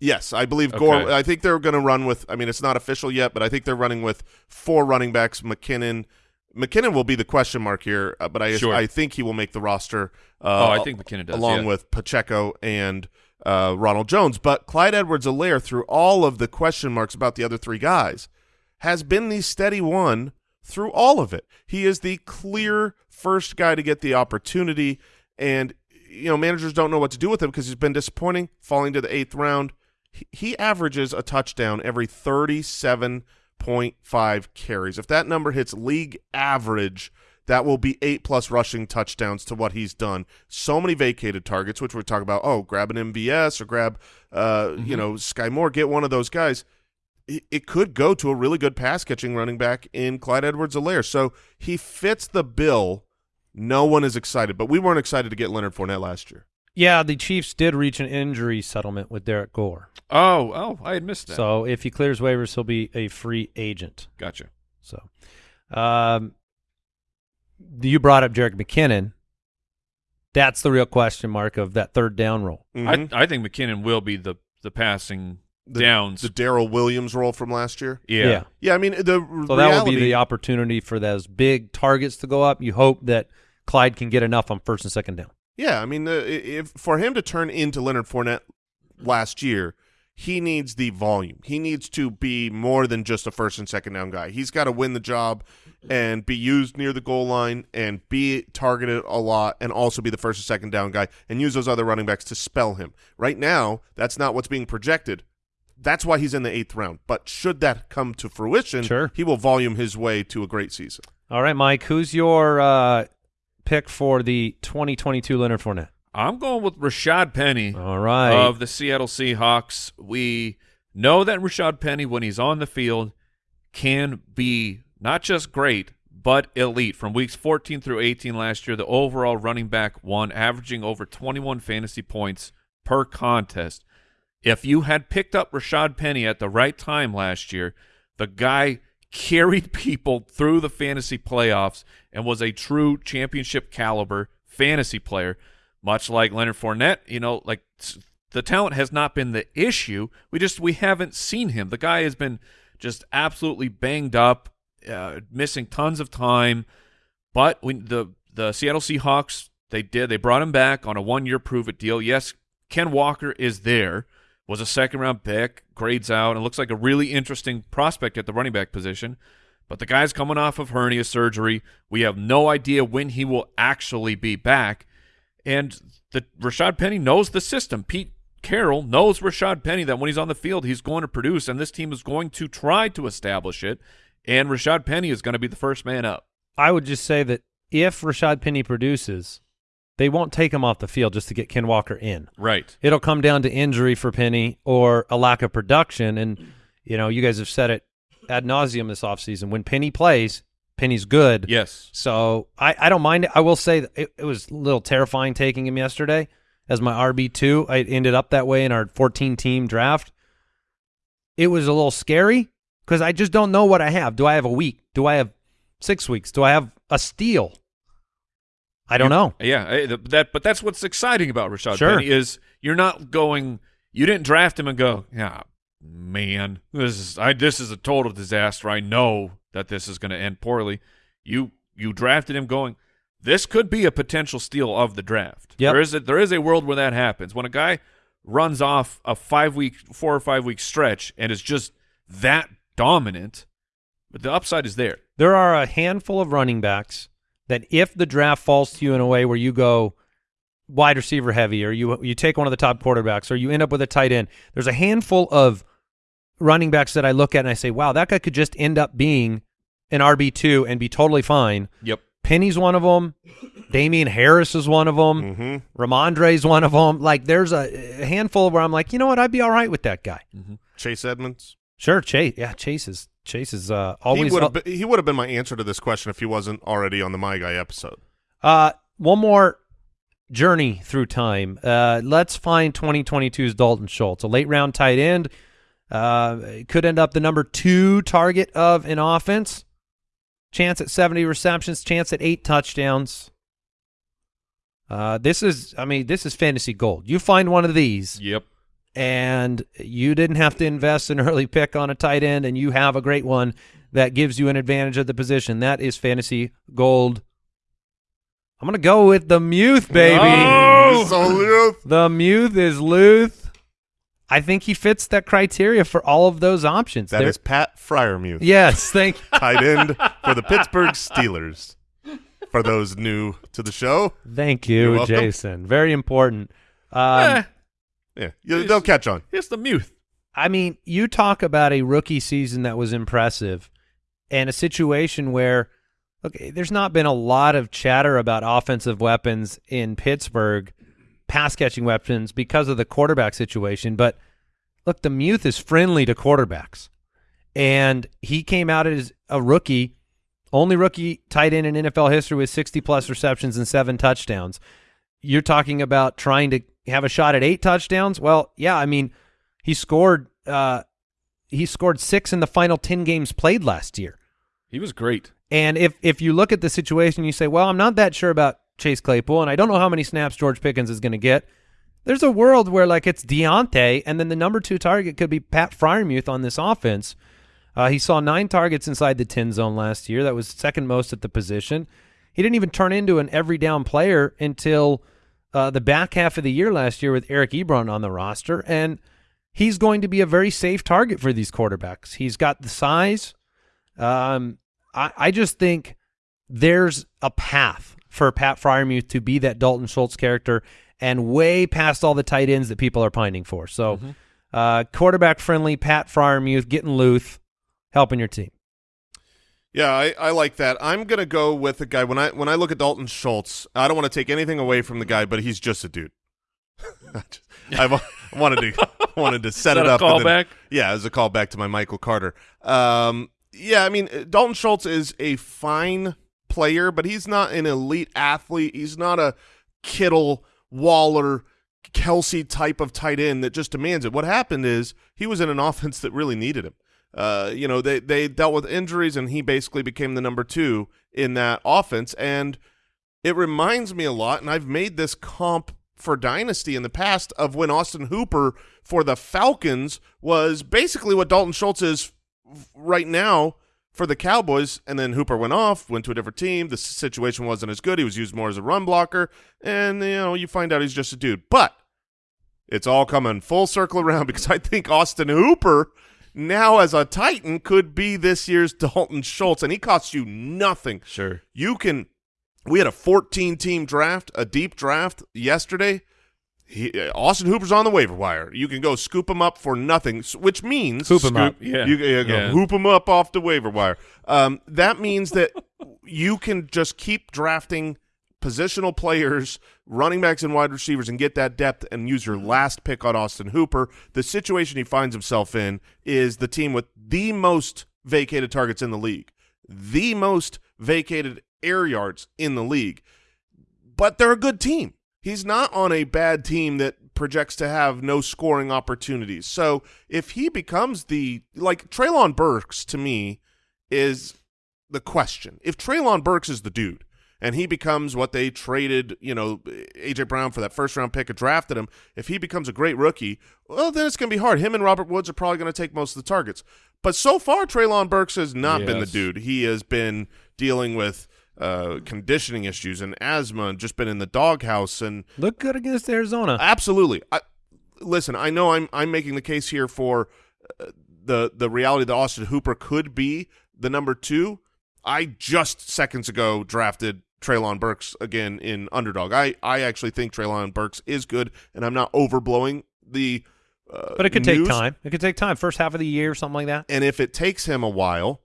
Yes, I believe Okay. Gore. I think they're going to run with. I mean, it's not official yet, but I think they're running with four running backs. McKinnon. McKinnon will be the question mark here, uh, but I Sure. I think he will make the roster. Uh, Oh, I think McKinnon does, along yeah. with Pacheco and uh, Ronald Jones. But Clyde Edwards-Helaire, through all of the question marks about the other three guys, has been the steady one through all of it. He is the clear first guy to get the opportunity, and you know managers don't know what to do with him because he's been disappointing, falling to the eighth round. He, he averages a touchdown every thirty-seven point five carries. If that number hits league average, that will be eight plus rushing touchdowns to what he's done. So many vacated targets, which we're talking about. Oh, grab an MVS or grab, uh, you know, Sky Moore, get one of those guys. It, it could go to a really good pass catching running back in Clyde Edwards-Helaire. So he fits the bill. No one is excited, but we weren't excited to get Leonard Fournette last year. Yeah, the Chiefs did reach an injury settlement with Derrick Gore. Oh, oh, I had missed that. So if he clears waivers, he'll be a free agent. gotcha. So, um, you brought up Jerick McKinnon. That's the real question mark of that third down role. Mhm. I I think McKinnon will be the the passing The- downs. The Darrel Williams role from last year. yeah. Yeah. Yeah, I mean the So that will be the opportunity for those big targets to go up. You hope that Clyde can get enough on first and second down. Yeah, I mean, uh, if for him to turn into Leonard Fournette last year, he needs the volume. He needs to be more than just a first and second down guy. He's got to win the job and be used near the goal line and be targeted a lot and also be the first and second down guy and use those other running backs to spell him. Right now, that's not what's being projected. That's why he's in the eighth round. But should that come to fruition, Sure. he will volume his way to a great season. All right, Mike, who's your uh, pick for the 2022 Leonard Fournette? I'm going with Rashad Penny All right. of the Seattle Seahawks. We know that Rashad Penny, when he's on the field, can be not just great, but elite. From weeks 14 through 18 last year, the overall running back one, averaging over 21 fantasy points per contest. If you had picked up Rashad Penny at the right time last year, the guy carried people through the fantasy playoffs and was a true championship caliber fantasy player, much like Leonard Fournette. You know, like the talent has not been the issue. We just we haven't seen him. The guy has been just absolutely banged up, uh, missing tons of time. But when the the Seattle Seahawks they did they brought him back on a one year prove it deal. Yes, Ken Walker is there. Was a second round pick, grades out, and looks like a really interesting prospect at the running back position. But the guy's coming off of hernia surgery. We have no idea when he will actually be back. And the Rashad Penny knows the system. Pete Carroll knows Rashad Penny that when he's on the field, he's going to produce, and this team is going to try to establish it. And Rashad Penny is going to be the first man up. I would just say that if Rashad Penny produces, they won't take him off the field just to get Ken Walker in. Right. It'll come down to injury for Penny or a lack of production. And, you know, you guys have said it ad nauseum this offseason. When Penny plays, Penny's good. Yes. So I, I don't mind it. I will say it, it was a little terrifying taking him yesterday as my RB2. I ended up that way in our 14 team draft. It was a little scary because I just don't know what I have. Do I have a week? Do I have six weeks? Do I have a steal? I don't know. Yeah, eh, that but that's what's exciting about Rashad Sure. Penny is you're not going you didn't draft him and go, "Yeah, man, this is I this is a total disaster. I know that this is going to end poorly." You you drafted him going, "This could be a potential steal of the draft." Yep. There is a there is a world where that happens. When a guy runs off a 5 week 4 or 5 week stretch and is just that dominant, but the upside is there. There are a handful of running backs that if the draft falls to you in a way where you go wide receiver heavy or you you take one of the top quarterbacks or you end up with a tight end, there's a handful of running backs that I look at and I say, wow, that guy could just end up being an RB2 and be totally fine. Yep. Penny's one of them. Damien Harris is one of them. Mm-hmm. Rhamondre's one of them. Like there's a, a handful where I'm like, you know what, I'd be all right with that guy. Chase Edmonds. Sure, Chase. Yeah, Chase is Chase is uh, He always would have been, he would have been my answer to this question if he wasn't already on the My Guy episode. Uh, one more journey through time. Uh, let's find 2022's Dalton Schultz, a late round tight end. Uh, could end up the number two target of an offense. Chance at 70 receptions, chance at eight touchdowns. Uh, this is, I mean, this is fantasy gold. You find one of these, Yep. And you didn't have to invest an early pick on a tight end, and you have a great one that gives you an advantage at the position. That is fantasy gold. I'm gonna go with the Muth, baby. Oh! So, Luth, The Muth is Luth. I think he fits that criteria for all of those options. that There- is Pat Freiermuth, yes, thank. tight end for the Pittsburgh Steelers. For those new to the show, Thank You're you, welcome. Jason. Very important. Um, Eh, yeah, you, they'll catch on. it's the Muth. I mean, you talk about a rookie season that was impressive and a situation where, okay, there's not been a lot of chatter about offensive weapons in Pittsburgh, pass catching weapons because of the quarterback situation. But look, the Muth is friendly to quarterbacks. And he came out as a rookie, only rookie tight end in NFL history with 60 plus receptions and seven touchdowns. You're talking about trying to have a shot at eight touchdowns? Well, yeah, I mean, he scored uh he scored 6 in the final 10 games played last year. He was great. And if if you look at the situation you say, "Well, I'm not that sure about Chase Claypool and I don't know how many snaps George Pickens is going to get." there's a world where like it's Diontae, and then the number two target could be Pat Freiermuth on this offense. Uh, he saw nine targets inside the 10 zone last year. That was second most at the position. He didn't even turn into an every down player until uh, the back half of the year last year with Eric Ebron on the roster. And he's going to be a very safe target for these quarterbacks. He's got the size. Um, I, I just think there's a path for Pat Freiermuth to be that Dalton Schultz character and way past all the tight ends that people are pining for. So, uh, quarterback friendly, Pat Freiermuth getting loose, helping your team. Yeah, I, I like that. I'm gonna go with a guy when I when I look at Dalton Schultz. I don't want to take anything away from the guy, but he's just a dude. I wa- wanted to wanted to set it that a up. then- yeah, as a callback to my Michael Carter. Um, yeah, I mean Dalton Schultz is a fine player, but he's not an elite athlete. He's not a Kittle, Waller, Kelce type of tight end that just demands it. What happened is he was in an offense that really needed him. Uh, you know, they they dealt with injuries, and he basically became the number two in that offense. And it reminds me a lot, and I've made this comp for Dynasty in the past of when Austin Hooper for the Falcons was basically what Dalton Schultz is right now for the Cowboys, and then Hooper went off, went to a different team. The situation wasn't as good. He was used more as a run blocker, and you know you find out he's just a dude. But it's all coming full circle around because I think Austin Hooper now as a Titan could be this year's Dalton Schultz, and he costs you nothing. Sure. You can. We had a 14 team draft, a deep draft yesterday. He, uh, Austin Hooper's on the waiver wire. You can go scoop him up for nothing, which means Hoop him up. Yeah. You, you go Yeah. hoop him up off the waiver wire. Um, that means that you can just keep drafting positional players, running backs and wide receivers, and get that depth and use your mm-hmm. last pick on Austin Hooper. The situation he finds himself in is the team with the most vacated targets in the league, the most vacated air yards in the league. But they're a good team. He's not on a bad team that projects to have no scoring opportunities. So if he becomes the like Treylon Burks to me is the question. If Treylon Burks is the dude and he becomes what they traded, you know, AJ Brown for that first round pick and drafted him, if he becomes a great rookie, well, then it's going to be hard. Him and Robert Woods are probably going to take most of the targets. But so far, Treylon Burks has not been the dude. He has been dealing with uh, conditioning issues and asthma and just been in the doghouse and Look good against Arizona. Absolutely. I, listen, I know I'm I'm making the case here for uh, the the reality that Austin Hooper could be the number two. I just seconds ago drafted Treylon Burks again in underdog. I I actually think Treylon Burks is good, and I'm not overblowing the. Uh, but it could take time. It could take time. First half of the year, or something like that. And if it takes him a while,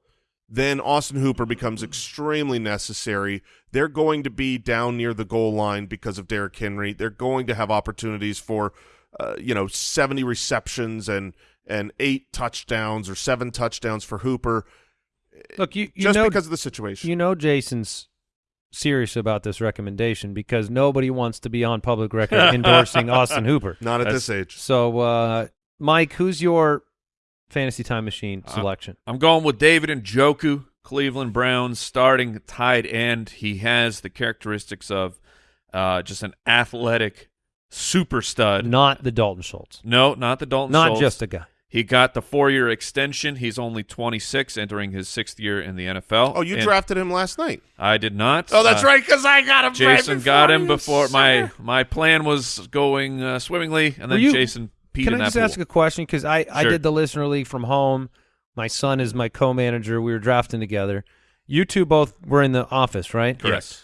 then Austin Hooper becomes extremely necessary. They're going to be down near the goal line because of Derrick Henry. They're going to have opportunities for, uh, you know, 70 receptions and and eight touchdowns or seven touchdowns for Hooper Look, you, you just know because of the situation. you know Jason's serious about this recommendation because nobody wants to be on public record endorsing Austin Hooper. Not at That's- this age. So, uh, Mike, who's your fantasy time machine Uh, selection? I'm going with David and Joku, Cleveland Browns starting tight end. He has the characteristics of uh, just an athletic super stud. Not the Dalton Schultz. No, not the Dalton Not Schultz. just a guy. He got the four-year extension. He's only 26, entering his sixth year in the NFL. Oh, you And drafted him last night. I did not. Oh, that's Uh, right, because I got him. Jason before got him you, before my my plan was going uh, swimmingly, and then you- Jason peed Can I just pool. ask a question? Because I, I did the listener league from home. My son is my co-manager. We were drafting together. You two both were in the office, right? Correct.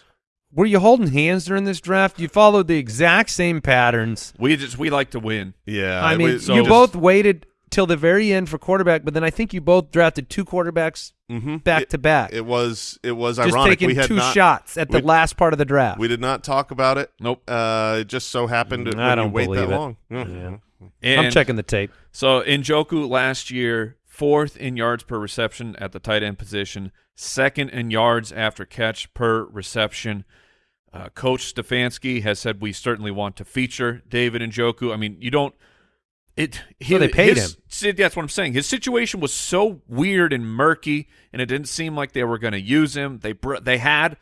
Were you holding hands during this draft? You followed the exact same patterns. We just we like to win. Yeah, I it mean, was- you just- both waited till the very end for quarterback, but then I think you both drafted two quarterbacks Mhm. back It- to back. It was it was Just ironic. taking we had two not, shots at the last part of the draft. We did not talk about it. Nope. Uh, it just so happened Mm, I don't wait that it. long. Yeah. Yeah. And I'm checking the tape. So Njoku last year, fourth in yards per reception at the tight end position, second in yards after catch per reception. Uh, Coach Stefanski has said we certainly want to feature David Njoku. I mean, you don't. It. So they paid his- him. That's what I'm saying. His situation was so weird and murky, and it didn't seem like they were going to use him. They they had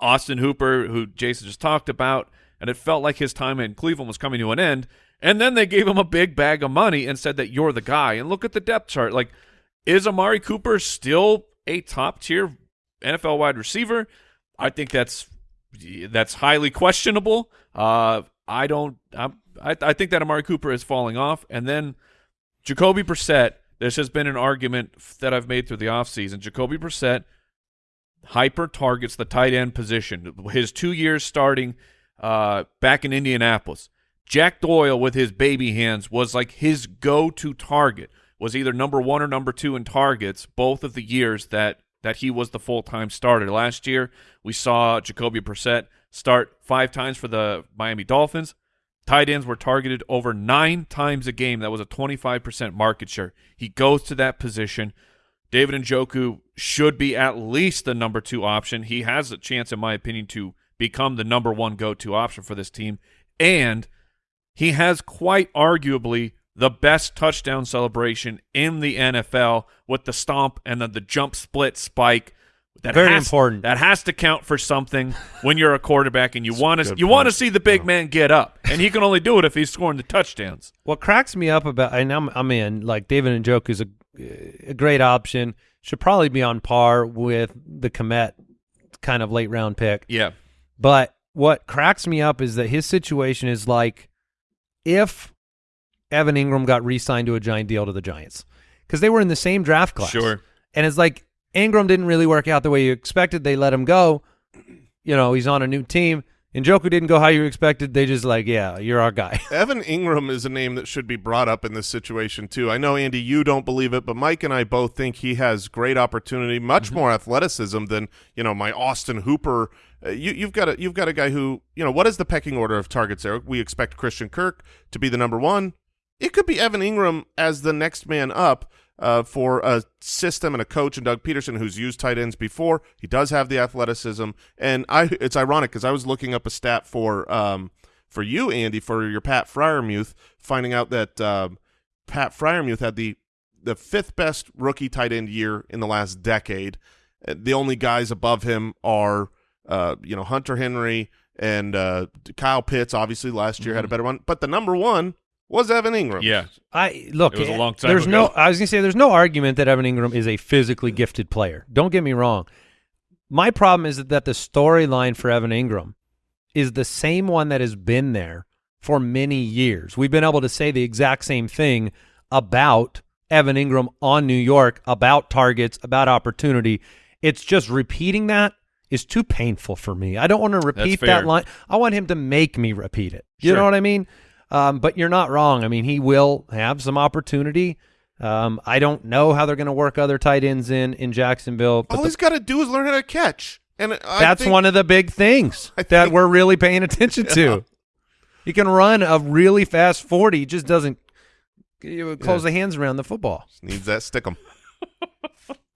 Austin Hooper, who Jason just talked about. and it felt like his time in Cleveland was coming to an end. And then they gave him a big bag of money and said that you're the guy. And look at the depth chart. Like, is Amari Cooper still a top tier NFL wide receiver? I think that's that's highly questionable. Uh, I don't. I'm, I I think that Amari Cooper is falling off, and then Jacoby Brissett. This has been an argument that I've made through the offseason. Jacoby Brissett hyper targets the tight end position. His two years starting uh, back in Indianapolis. Jack Doyle with his baby hands was like his go-to target. Was either number one or number two in targets both of the years that that he was the full-time starter. Last year we saw Jacoby Brissett start five times for the Miami Dolphins. Tight ends were targeted over nine times a game. That was a 25% market share. He goes to that position. David Njoku should be at least the number two option. He has a chance, in my opinion, to become the number one go-to option for this team. And he has quite arguably the best touchdown celebration in the NFL with the stomp and then the jump split spike. That Very has- important. That has to count for something when you're a quarterback and you want to you want to see the big man get up, and he can only do it if he's scoring the touchdowns. What cracks me up about, and I'm, I'm in, like David and Njoku is a, a great option. Should probably be on par with the Komet kind of late round pick. Yeah, But what cracks me up is that his situation is like if Evan Engram got re-signed to a giant deal to the Giants because they were in the same draft class. Sure. And it's like Engram didn't really work out the way you expected. They let him go. You know, he's on a new team. And Joku didn't go how you expected. They just like, yeah, you're our guy. Evan Engram is a name that should be brought up in this situation too. I know Andy, you don't believe it, but Mike and I both think he has great opportunity, much Mm-hmm. more athleticism than you know my Austin Hooper. Uh, you, you've got a you've got a guy who you know what is the pecking order of targets there? We expect Christian Kirk to be the number one. It could be Evan Engram as the next man up. Uh, for a system and a coach and Doug Pederson who's used tight ends before, he does have the athleticism, and I. It's ironic because I was looking up a stat for um, for you, Andy, for your Pat Freiermuth, finding out that um, Pat Freiermuth had the the fifth best rookie tight end year in the last decade. Uh, The only guys above him are, uh, you know, Hunter Henry and uh, Kyle Pitts. Obviously, last year had a better one, but the number one was Evan Engram. yeah. I look. It was a long time There's ago. no. I was gonna say there's no argument that Evan Engram is a physically gifted player. Don't get me wrong. My problem is that the storyline for Evan Engram is the same one that has been there for many years. We've been able to say the exact same thing about Evan Engram on New York, about targets, about opportunity. It's just repeating that is too painful for me. I don't want to repeat that line. I want him to make me repeat it. You Sure. know what I mean? Um, but you're not wrong. I mean, he will have some opportunity. Um, I don't know how they're going to work other tight ends in in Jacksonville, but All the- he's got to do is learn how to catch, and I that's think- one of the big things I that think- we're really paying attention to. He can run a really fast forty, just doesn't close the hands around the football. needs that stickum.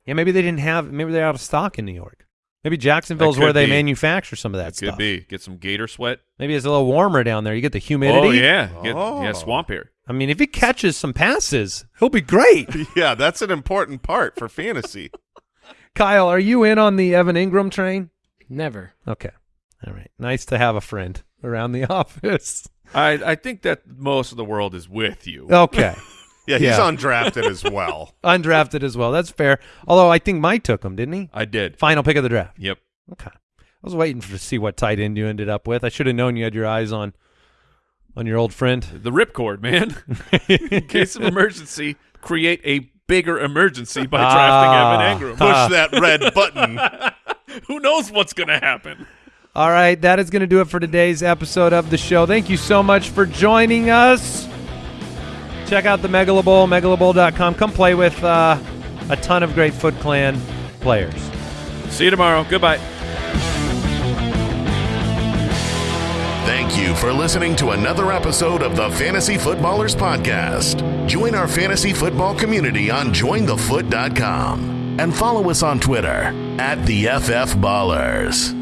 Yeah, maybe they didn't have. Maybe they're out of stock in New York. Maybe Jacksonville's where they be. manufacture some of that That stuff. could be get some gator sweat. Maybe it's a little warmer down there. You get the humidity. Oh yeah, Get- Oh. yeah, swamp air. I mean, if he catches some passes, he'll be great. yeah, that's an important part for fantasy. Kyle, are you in on the Evan Engram train? Never. Okay. All right. Nice to have a friend around the office. I I think that most of the world is with you. Okay. Yeah, he's Yeah. undrafted as well. Undrafted as well. That's fair. Although I think Mike took him, didn't he? I did. Final pick of the draft. Yep. Okay. I was waiting for, to see what tight end you ended up with. I should have known you had your eyes on on your old friend. The ripcord, man. In case of emergency, create a bigger emergency by drafting Ah. Evan Engram. Push that red button. Who knows what's going to happen? All right, that is going to do it for today's episode of the show. Thank you so much for joining us. Check out the Megala Bowl, megalabowl.com. Come play with uh, a ton of great Foot Clan players. See you tomorrow. Goodbye. Thank you for listening to another episode of the Fantasy Footballers Podcast. Join our fantasy football community on jointhefoot.com and follow us on Twitter at the FF Ballers.